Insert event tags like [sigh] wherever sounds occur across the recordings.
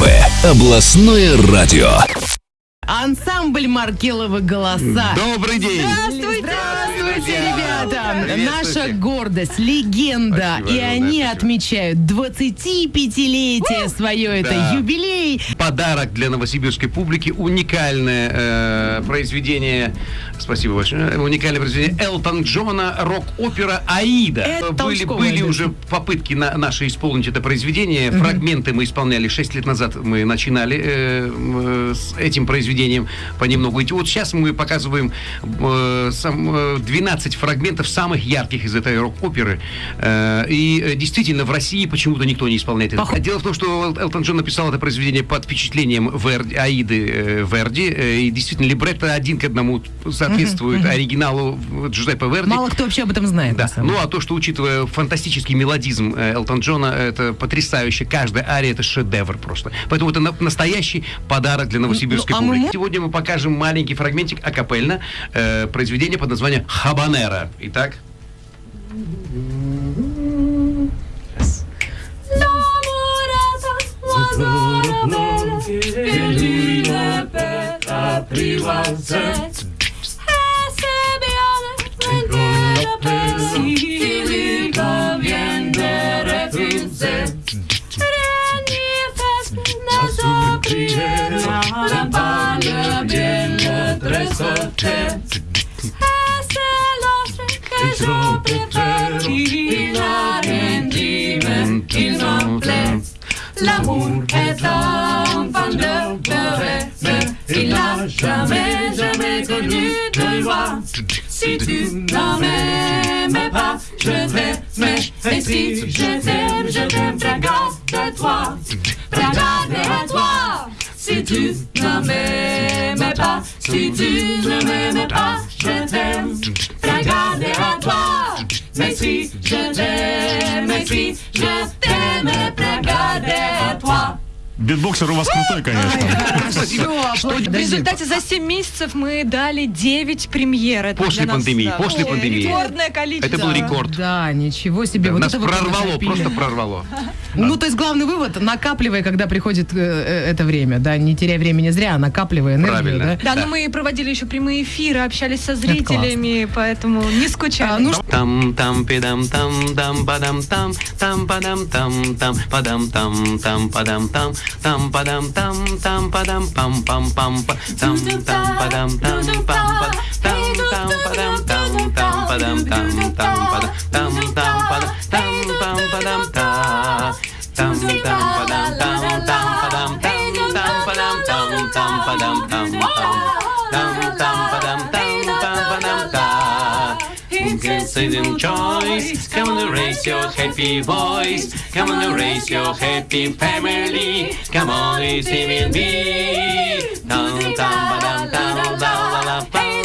Первое областное радио. Ансамбль Маркелова голоса. Добрый день! Здравствуйте! Ребята! Наша гордость, легенда. Спасибо и они спасибо. отмечают 25-летие свое. Это Да. юбилей. Подарок для новосибирской публики. Уникальное э, произведение. Спасибо большое. Уникальное произведение Элтон Джона, рок-опера «Аида». Это были уже попытки на, наши исполнить это произведение. Фрагменты мы исполняли 6 лет назад. Мы начинали э, э, с этим произведением понемногу идти. Вот сейчас мы показываем э, сам, э, 12 фрагментов самых ярких из этой рок-оперы. Э, и э, действительно, в России почему-то никто не исполняет это. Дело в том, что Эл- Элтон Джон написал это произведение под впечатлением Верди, Аиды э, Верди. И действительно, либретто один к одному соответствует оригиналу Джузеппе Верди. Мало кто вообще об этом знает. Да. Ну а то, что учитывая фантастический мелодизм Элтон Джона, это потрясающе. Каждая ария это шедевр просто. Поэтому это на- настоящий подарок для новосибирской Ну, а мы публики. мо- Сегодня мы покажем маленький фрагментик акапельно э, произведение под названием Хабанера. Итак? Prière, la balle bien le trésor L'amour est enfant de pleurer, mais il n'a jamais, jamais connu de joie. Si tu n'en m'aimais pas, je t'aimais. Et si je t'aime, je t'aime, regarde à toi. Regarde à toi. Si tu n'en m'aimais pas, si tu ne m'aimais Битбоксер у вас крутой, конечно. [laughs] Все, В результате за 7 месяцев мы дали 9 премьер. Это После нас, пандемии, да, после было пандемии. Рекордное количество. Это был рекорд. Да, ничего себе. вот Нас это прорвало, просто прорвало. [laughs] Ну, то есть главный вывод, накапливай, когда приходит э, э, это время, да, не теряй времени зря, а накапливай энергию, Правильно. да. Да, но мы проводили еще прямые эфиры, общались со зрителями, поэтому не скучали. А, ну, Там там пидам там там падам там там падам там там падам там там падам там tam pa dam tam tam pa dam pam pam pam pa. Tam tam pa dam tam pam pa. Tam tam pa dam tam tam pa dam tam tam pa dam tam tam pa dam tam tam pa dam tam tam tam pa dam Considering choice, come on, raise your happy voice. Come on, raise your happy family. Come on, it's even me. Dum dum ba dum dum la la la la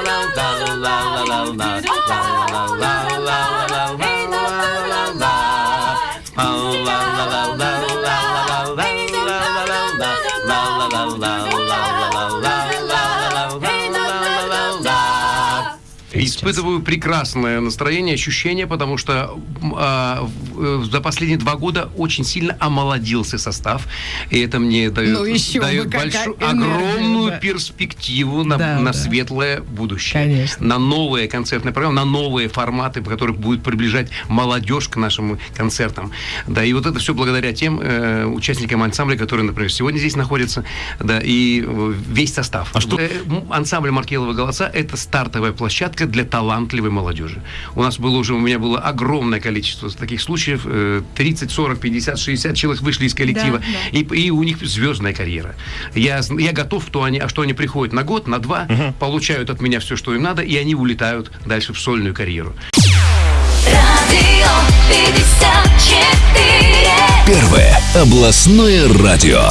la la la la la la la la la la Испытываю прекрасное настроение, ощущение, потому что а, в- э, за последние два года очень сильно омолодился состав, и это мне дает, Ну, еще дает большую, энергия, огромную да. перспективу на, Да, на да. светлое будущее, Конечно. на новые концертные программы, на новые форматы, которые будут приближать молодежь к нашим концертам. Да, и вот это все благодаря тем э, участникам ансамбля, которые, например, сегодня здесь находятся, да, и э, весь состав. А что- Э, ансамбль Маркелова голоса это стартовая площадка для талантливой молодежи. У нас было уже, у меня было огромное количество таких случаев. э, 30, 40, 50, 60 человек вышли из коллектива. Да, И, и у них звездная карьера. Я, я готов, что они, а что они приходят на год, на два, получают от меня все, что им надо, и они улетают дальше в сольную карьеру. Радио 54. Первое областное радио.